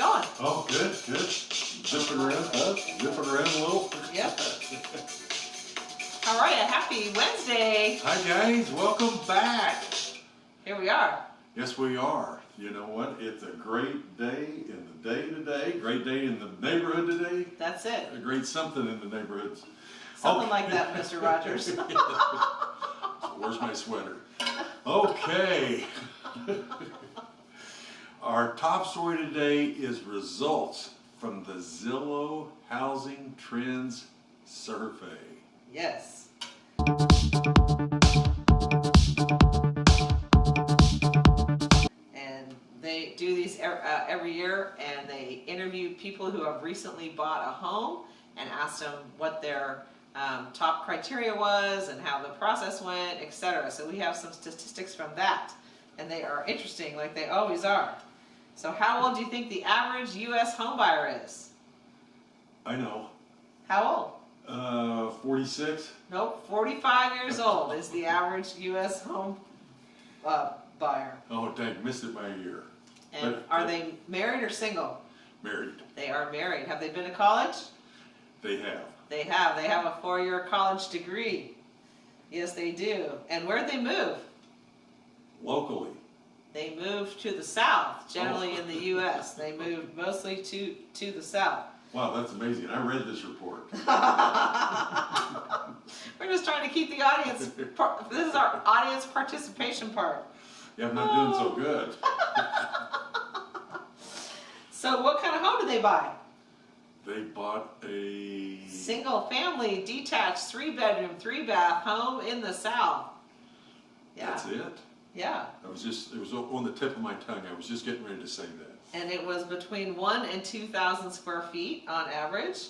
going? Oh, good, good. Zipping around, huh? Zipping around a little. Yep. All right, a happy Wednesday. Hi guys, welcome back. Here we are. Yes, we are. You know what? It's a great day in the day today. Great day in the neighborhood today. That's it. A great something in the neighborhoods. Something Okay. like that, Mr. Rogers. Where's my sweater? Okay. Our top story today is results from the Zillow Housing Trends Survey. yes. And they do these uh, every year and they interview people who have recently bought a home and asked them what their um, top criteria was and how the process went, etc. So we have some statistics from that and they are interesting like they always are. So how old do you think the average US home buyer is? I know. How old? Uh, 46? Nope, 45 years old is the average US home uh, buyer. Oh, dang, missed it by a year. And But- are they married or single? Married. They are married. Have they been to college? They have. They have. They have a four-year college degree. Yes, they do. And where'd they move? Locally. They moved to the south, generally Oh. in the US. They moved mostly to, to the south. Wow, that's amazing. I read this report. We're just trying to keep the audience, this is our audience participation part. Yeah, I'm not doing so good. So what kind of home did they buy? They bought a. Single family, detached, three bedroom, three bath home in the south. Yeah, That's it. Yeah. I was just, it was on the tip of my tongue. I was just getting ready to say that. And it was between one and two thousand square feet on average.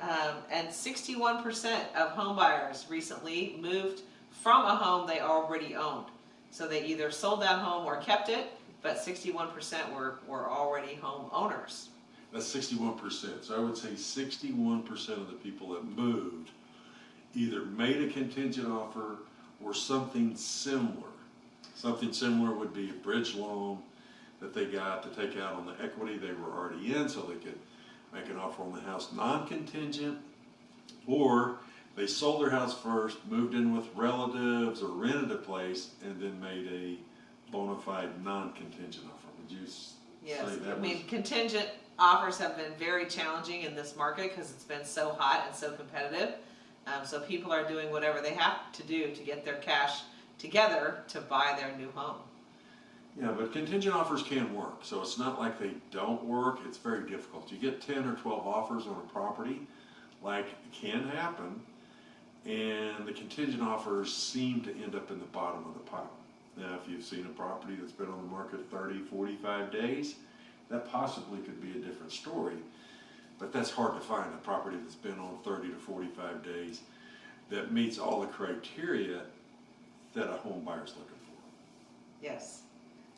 Um, and sixty-one percent of home buyers recently moved from a home they already owned. So they either sold that home or kept it, but sixty-one percent were, were already home owners. That's sixty-one percent. So I would say sixty-one percent of the people that moved either made a contingent offer or something similar. Something similar would be a bridge loan that they got to take out on the equity they were already in so they could make an offer on the house non-contingent. Or they sold their house first, moved in with relatives or rented a place and then made a bona fide non-contingent offer. Would you Yes, say I mean, contingent offers have been very challenging in this market because it's been so hot and so competitive. Um, so people are doing whatever they have to do to get their cash together to buy their new home. Yeah, but contingent offers can work, so it's not like they don't work, it's very difficult. You get ten or twelve offers on a property, like it can happen, and the contingent offers seem to end up in the bottom of the pile. Now, if you've seen a property that's been on the market 30, 45 days, that possibly could be a different story, but that's hard to find, a property that's been on thirty to forty-five days that meets all the criteria that a home buyer's looking for. Yes.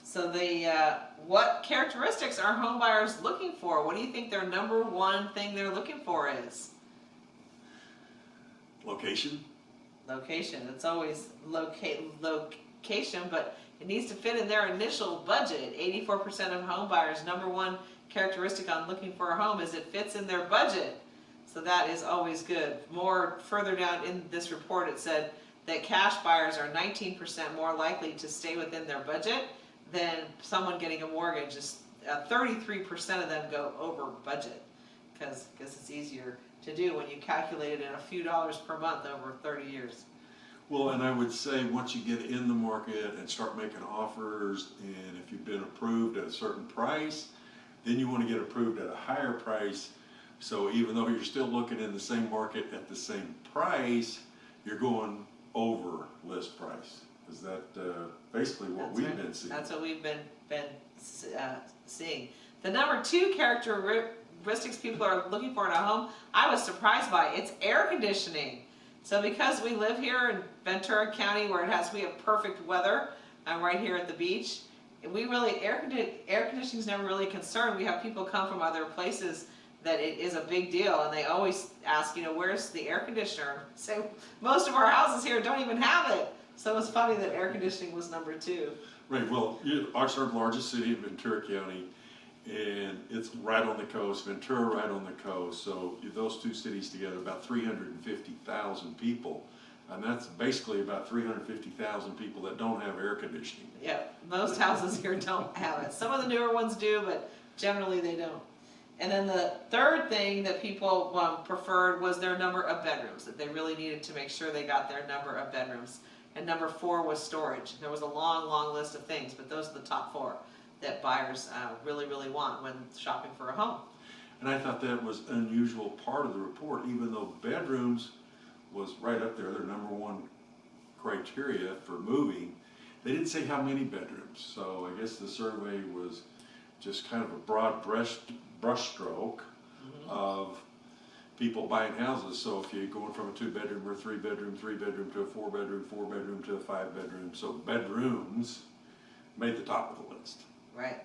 So the, uh, what characteristics are home buyers looking for? What do you think their number one thing they're looking for is? Location, Location. It's always locate, location, but it needs to fit in their initial budget. Eighty-four percent of home buyers, number one characteristic on looking for a home is it fits in their budget. So that is always good. More further down in this report, it said that cash buyers are nineteen percent more likely to stay within their budget than someone getting a mortgage. Just uh, thirty-three percent of them go over budget because it's easier to do when you calculate it in a few dollars per month over thirty years. Well, and I would say, once you get in the market and start making offers, and if you've been approved at a certain price, then you wanna get approved at a higher price. So even though you're still looking in the same market at the same price, you're going over list price. Is that, uh, basically what That's we've right. been seeing? That's what we've been, been, uh, seeing. The number two characteristics people are looking for in a home, I was surprised by, it's air conditioning. So because we live here in Ventura County where it has, we have perfect weather, I'm right here at the beach. We really, air air conditioning's never really a concern. We have people come from other places that it is a big deal and they always ask, you know, where's the air conditioner? So most of our houses here don't even have it. So it's funny that air conditioning was number two. Right, well, our our largest city in Ventura County, And it's right on the coast, Ventura right on the coast, so those two cities together, about three hundred and fifty thousand people. And that's basically about three hundred and fifty thousand people that don't have air conditioning. Yeah, most houses here don't have it. Some of the newer ones do, but generally they don't. And then the third thing that people um, preferred was their number of bedrooms, that they really needed to make sure they got their number of bedrooms. And number four was storage. There was a long, long list of things, but those are the top four that buyers uh, really, really want when shopping for a home. And I thought that was unusual part of the report, even though bedrooms was right up there, their number one criteria for moving. They didn't say how many bedrooms, so I guess the survey was just kind of a broad brush, brushstroke of people buying houses. So if you're going from a two-bedroom or three-bedroom, three-bedroom to a four-bedroom, four-bedroom to a five-bedroom, so bedrooms made the top of the list. Right.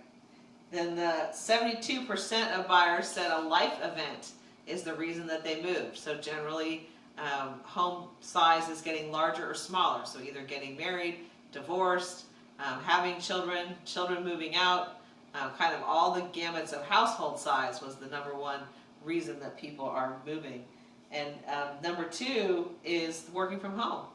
Then the seventy-two percent of buyers said a life event is the reason that they moved. So generally, um, home size is getting larger or smaller. So either getting married, divorced, um, having children, children moving out, uh, kind of all the gamuts of household size was the number one reason that people are moving. And um, number two is working from home.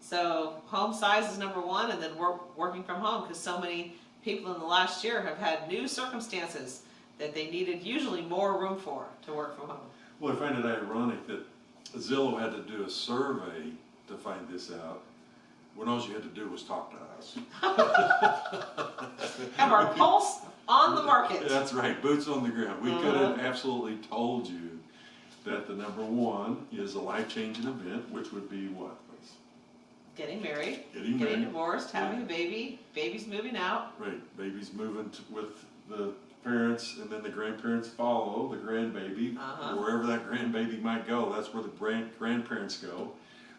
So home size is number one, and then work, working from home because so many people in the last year have had new circumstances that they needed usually more room for to work from home. Well, I find it ironic that Zillow had to do a survey to find this out, when all you had to do was talk to us. Have our pulse on the market. That's right, boots on the ground. We could Uh-huh. have absolutely told you that the number one is a life-changing event, which would be what? Getting married, Getting getting married. divorced, having a baby, baby's moving out. Right, baby's moving with the parents, and then the grandparents follow the grandbaby. Uh-huh. Wherever that grandbaby might go, that's where the grand, grandparents go.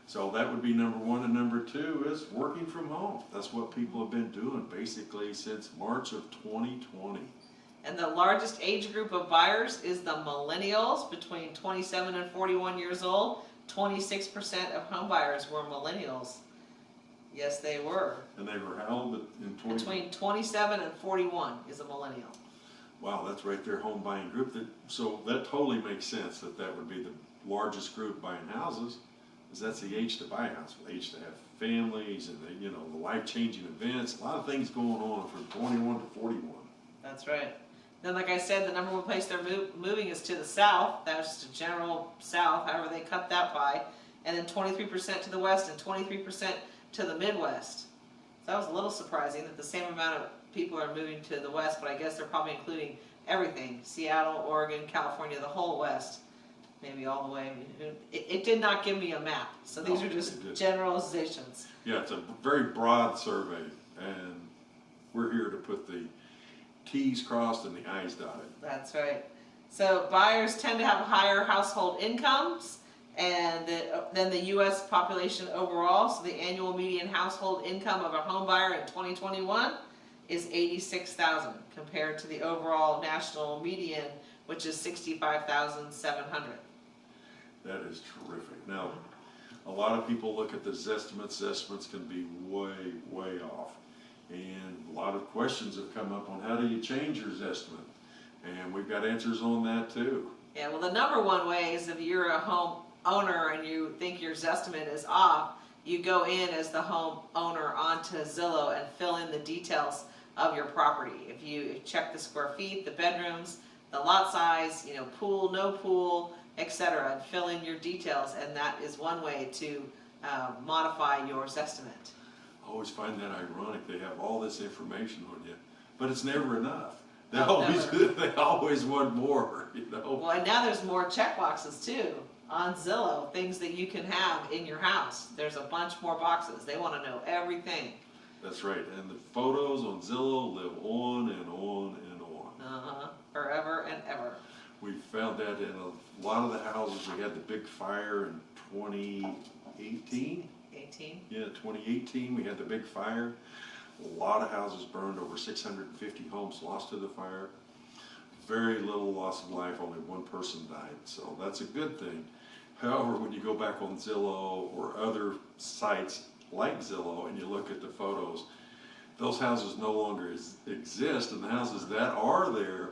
So that would be number one, and number two is working from home. That's what people have been doing basically since March of twenty twenty. And the largest age group of buyers is the millennials between 27 and 41 years old. 26% of home buyers were millennials. Yes, they were. And they were how old in twenty? Between 27 and 41 is a millennial. Wow, that's right there, home buying group. That, so that totally makes sense that that would be the largest group buying houses. Because that's the age to buy a house, the age to have families and the, you know, the life-changing events, a lot of things going on from twenty-one to forty-one. That's right. Then, like I said, the number one place they're mov- moving is to the south. That's just a general south, however they cut that by. And then 23% to the west and 23% to the Midwest. So that was a little surprising that the same amount of people are moving to the west, but I guess they're probably including everything Seattle, Oregon, California, the whole west. Maybe all the way. It, it did not give me a map, so these No, are just generalizations. Yeah, it's a very broad survey, and we're here to put the Ts crossed and the Is dotted. That's right. So buyers tend to have higher household incomes and the, than the U.S. population overall. So the annual median household income of a home buyer in 2021 is 86,000 compared to the overall national median, which is 65,700. That is terrific. Now, a lot of people look at the estimates, estimates can be way, way off. And a lot of questions have come up on how do you change your estimate? And we've got answers on that too. Yeah, well, the number one way is if you're a home owner and you think your estimate is off, you go in as the home owner onto Zillow and fill in the details of your property. If you check the square feet, the bedrooms, the lot size, you know, pool, no pool, etc., and fill in your details, and that is one way to uh, modify your estimate. I always find that ironic, they have all this information on you, but it's never enough. They always, never. they always want more, you know? Well, and now there's more check boxes too on Zillow, things that you can have in your house. There's a bunch more boxes. They want to know everything. That's right, and the photos on Zillow live on and on. We found that in a lot of the houses, we had the big fire in twenty eighteen. 18. Yeah, twenty eighteen, we had the big fire. A lot of houses burned, over six hundred and fifty homes lost to the fire. Very little loss of life, only one person died, so that's a good thing. However, when you go back on Zillow or other sites like Zillow and you look at the photos, those houses no longer exist, and the houses that are there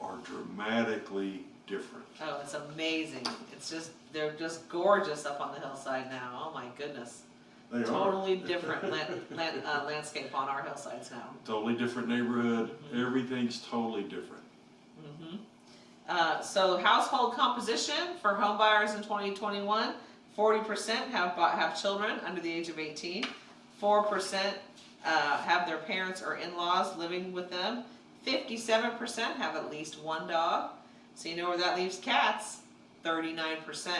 are dramatically different. Oh, it's amazing. It's just, they're just gorgeous up on the hillside now. Oh my goodness. They are. Totally different land, land, uh, landscape on our hillsides now. Totally different neighborhood, everything's totally different. Mm -hmm. Uh, so household composition for home buyers in 2021, 40% have bought, have children under the age of 18. 4% uh, have their parents or in-laws living with them. 57% have at least one dog. So you know where that leaves cats? 39%.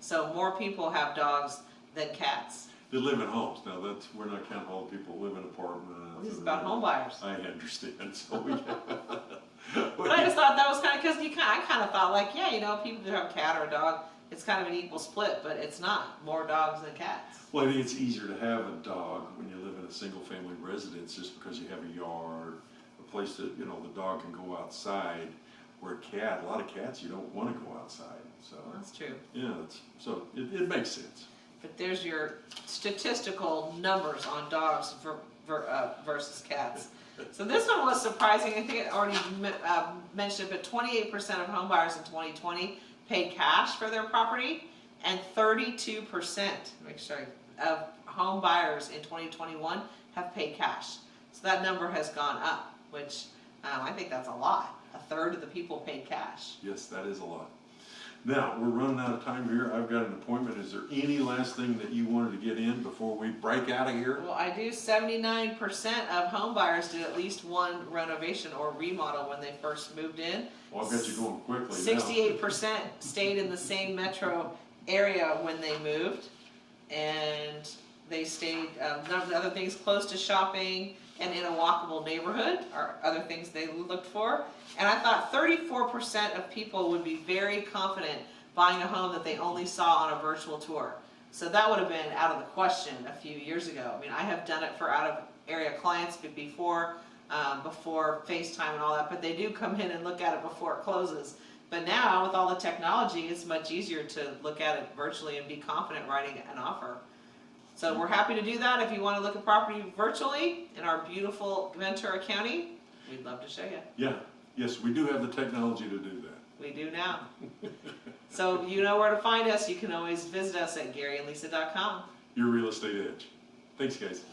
So more people have dogs than cats. They live in homes, now that's, we're not counting all the people who live in apartments. This is about home buyers. I understand, so we. But I just thought that was kind of, because you kind, I kind of thought like, yeah, you know, people who have a cat or a dog, it's kind of an equal split, but it's not. More dogs than cats. Well, I think it's easier to have a dog when you live in a single-family residence, just because you have a yard, a place that, you know, the dog can go outside. Where a cat, a lot of cats, you don't wanna go outside, so, that's true. yeah, so it, it makes sense. But there's your statistical numbers on dogs ver, ver, uh, versus cats. So this one was surprising. I think I already uh, mentioned it, but 28% of home buyers in 2020 paid cash for their property, and 32%, make sure, of home buyers in 2021 have paid cash. So that number has gone up, which um, I think that's a lot. A third of the people paid cash. Yes, that is a lot. Now, we're running out of time here, I've got an appointment, is there any last thing that you wanted to get in before we break out of here? Well, I do seventy-nine percent of home buyers did at least one renovation or remodel when they first moved in. Well, I've got you going quickly now. Sixty-eight percent stayed in the same metro area when they moved. And they stayed, um, none of the other things, close to shopping and in a walkable neighborhood are other things they looked for. And I thought thirty-four percent of people would be very confident buying a home that they only saw on a virtual tour. So that would have been out of the question a few years ago. I mean, I have done it for out of area clients before, um, before FaceTime and all that, but they do come in and look at it before it closes. But now, with all the technology, it's much easier to look at it virtually and be confident writing an offer. So we're happy to do that. If you wanna look at property virtually in our beautiful Ventura County, we'd love to show you. Yeah, yes, we do have the technology to do that. We do now. So you know where to find us. You can always visit us at GaryandLisa.com. Your real estate edge. Thanks, guys.